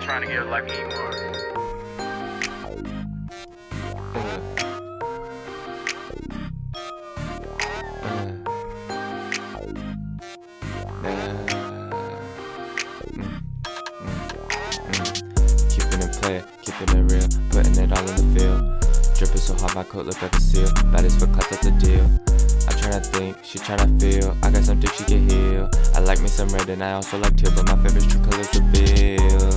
trying to get like. Keeping it play, keeping it real, putting it all in the field. Dripping so hard, my coat look like a seal. Baddest for cut, that's the deal. I'm tryna think, she tryna feel. I got some dick, she can heal. I like me some red, and I also like teal, but my favorite true colors reveal.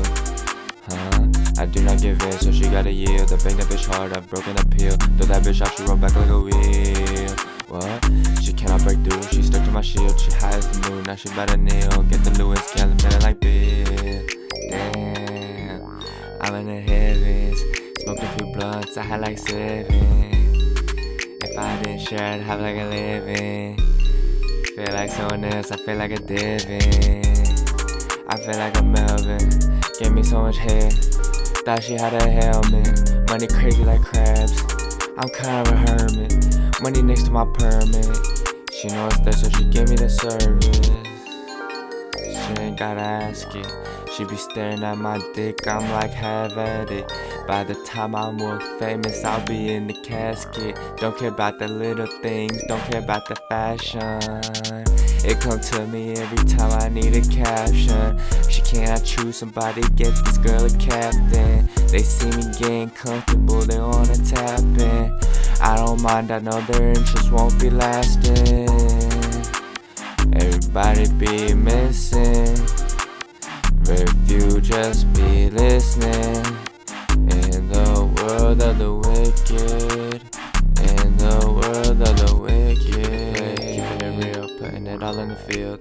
I do not give in, so she gotta yield. I bang that bitch hard, I've broken a peel. Throw that bitch off, she roll back like a wheel. What? She cannot break through, she stuck to my shield. She high as the moon, now she better kneel. Get the Lewis Gallon, better like Bill. Damn, I'm in the heavens. Smoked a few blunts, I had like seven. If I didn't share, I'd have like a living. Feel like someone else, I feel like a divin. I feel like a Melvin. Gave me so much hair. Thought she had a helmet. Money crazy like crabs. I'm kind of a hermit. Money next to my permit. She knows that, so she gave me the service. She ain't gotta ask it. She be staring at my dick, I'm like, have at it. By the time I'm more famous, I'll be in the casket. Don't care about the little things, don't care about the fashion. It come to me every time I need a caption. She I choose somebody, get this girl a captain. They see me getting comfortable, they wanna tap in. I don't mind, I know their interest won't be lasting. Everybody be missing. Very few just be listening. In the world of the wicked. All in the field.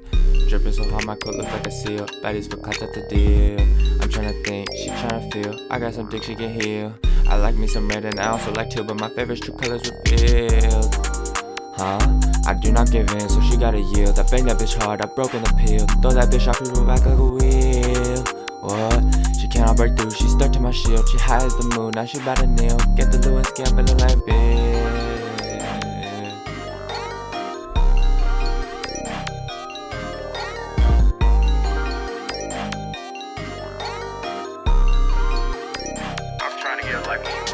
Dripping so hard, my coat look like a seal. Baddies for cut, that's the deal. I'm tryna think, she tryna feel. I got some dick she can heal. I like me some red and I also like teal, but my favorite's true colors revealed. Huh? I do not give in, so she gotta yield. I bang that bitch hard, I broke broken the pill. Throw that bitch off, roll back like a wheel. What? She cannot break through, she stuck to my shield. She high as the moon, now she bout to kneel. Get the Lewis Bill. Bye.